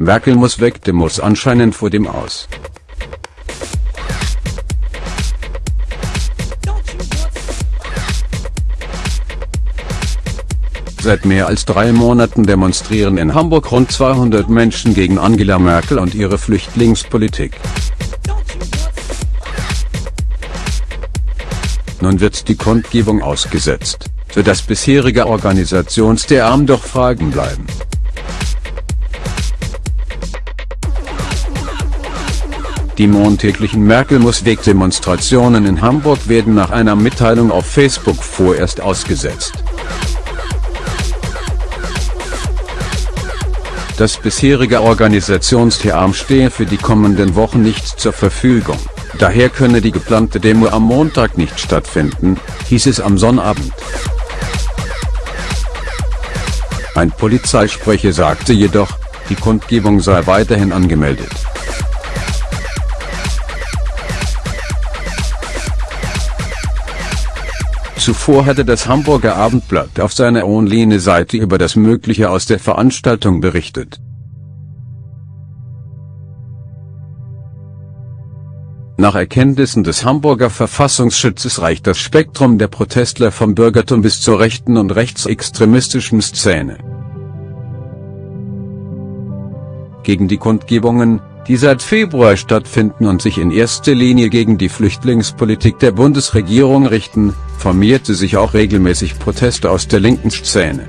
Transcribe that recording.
Merkel muss weg, Demos anscheinend vor dem aus. Seit mehr als drei Monaten demonstrieren in Hamburg rund 200 Menschen gegen Angela Merkel und ihre Flüchtlingspolitik. Nun wird die Kundgebung ausgesetzt, für das bisherige Organisationstheam doch Fragen bleiben. Die montäglichen Merkel-muss-Weg-Demonstrationen in Hamburg werden nach einer Mitteilung auf Facebook vorerst ausgesetzt. Das bisherige Organisationstheam stehe für die kommenden Wochen nicht zur Verfügung, daher könne die geplante Demo am Montag nicht stattfinden, hieß es am Sonnabend. Ein Polizeisprecher sagte jedoch, die Kundgebung sei weiterhin angemeldet. Zuvor hatte das Hamburger Abendblatt auf seiner Online-Seite über das Mögliche aus der Veranstaltung berichtet. Nach Erkenntnissen des Hamburger Verfassungsschutzes reicht das Spektrum der Protestler vom Bürgertum bis zur rechten und rechtsextremistischen Szene. Gegen die Kundgebungen, die seit Februar stattfinden und sich in erster Linie gegen die Flüchtlingspolitik der Bundesregierung richten, formierte sich auch regelmäßig Proteste aus der linken Szene.